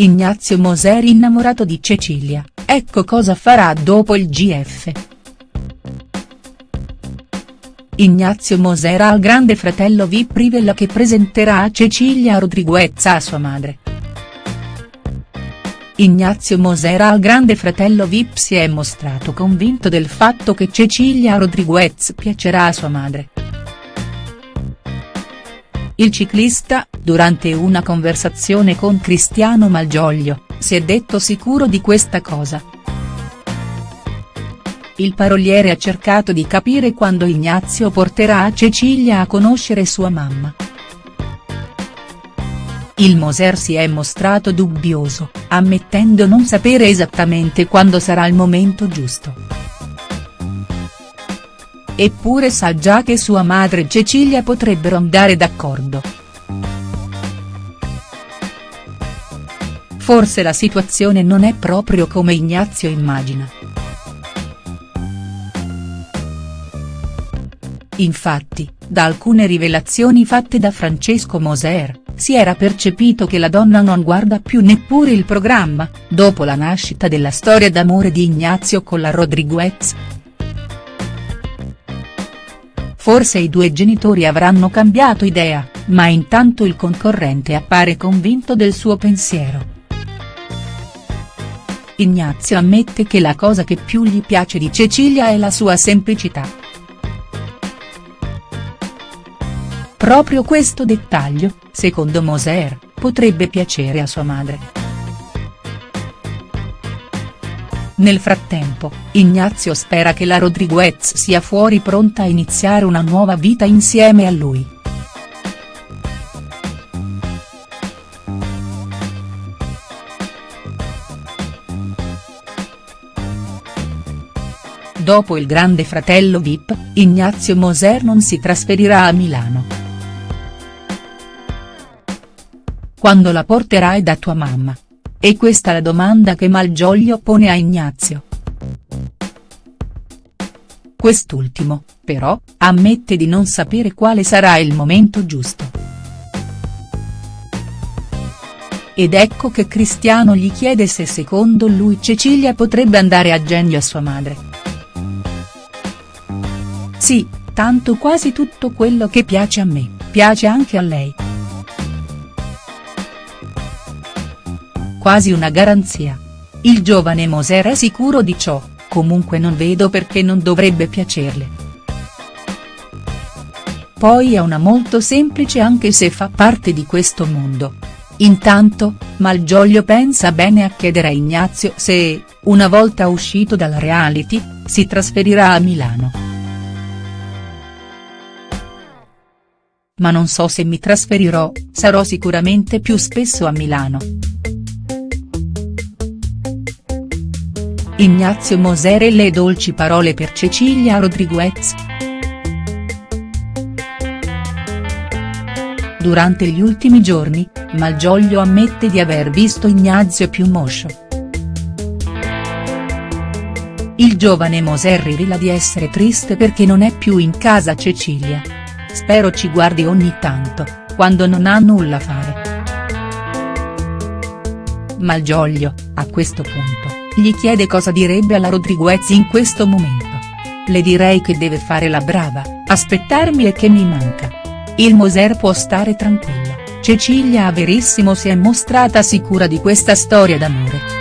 Ignazio Moser innamorato di Cecilia, ecco cosa farà dopo il GF. Ignazio Moser al grande fratello Vip rivela che presenterà Cecilia Rodriguez a sua madre. Ignazio Moser al grande fratello Vip si è mostrato convinto del fatto che Cecilia Rodriguez piacerà a sua madre. Il ciclista, durante una conversazione con Cristiano Malgioglio, si è detto sicuro di questa cosa. Il paroliere ha cercato di capire quando Ignazio porterà Cecilia a conoscere sua mamma. Il Moser si è mostrato dubbioso, ammettendo non sapere esattamente quando sarà il momento giusto. Eppure sa già che sua madre e Cecilia potrebbero andare d'accordo. Forse la situazione non è proprio come Ignazio immagina. Infatti, da alcune rivelazioni fatte da Francesco Moser, si era percepito che la donna non guarda più neppure il programma, dopo la nascita della storia d'amore di Ignazio con la Rodriguez. Forse i due genitori avranno cambiato idea, ma intanto il concorrente appare convinto del suo pensiero. Ignazio ammette che la cosa che più gli piace di Cecilia è la sua semplicità. Proprio questo dettaglio, secondo Moser, potrebbe piacere a sua madre. Nel frattempo, Ignazio spera che la Rodriguez sia fuori pronta a iniziare una nuova vita insieme a lui. Dopo il grande fratello Vip, Ignazio Moser non si trasferirà a Milano. Quando la porterai da tua mamma? È questa la domanda che Malgioglio pone a Ignazio. Quest'ultimo, però, ammette di non sapere quale sarà il momento giusto. Ed ecco che Cristiano gli chiede se secondo lui Cecilia potrebbe andare a genio a sua madre. Sì, tanto quasi tutto quello che piace a me, piace anche a lei. quasi una garanzia. Il giovane Moser è sicuro di ciò, comunque non vedo perché non dovrebbe piacerle. Poi è una molto semplice anche se fa parte di questo mondo. Intanto, Malgioglio pensa bene a chiedere a Ignazio se, una volta uscito dalla reality, si trasferirà a Milano. Ma non so se mi trasferirò, sarò sicuramente più spesso a Milano. Ignazio Moser e le dolci parole per Cecilia Rodriguez. Durante gli ultimi giorni, Malgioglio ammette di aver visto Ignazio più moscio. Il giovane Moser rivela di essere triste perché non è più in casa Cecilia. Spero ci guardi ogni tanto, quando non ha nulla a fare. Malgioglio, a questo punto gli chiede cosa direbbe alla Rodriguez in questo momento. Le direi che deve fare la brava, aspettarmi e che mi manca. Il Moser può stare tranquilla, Cecilia a Verissimo si è mostrata sicura di questa storia d'amore.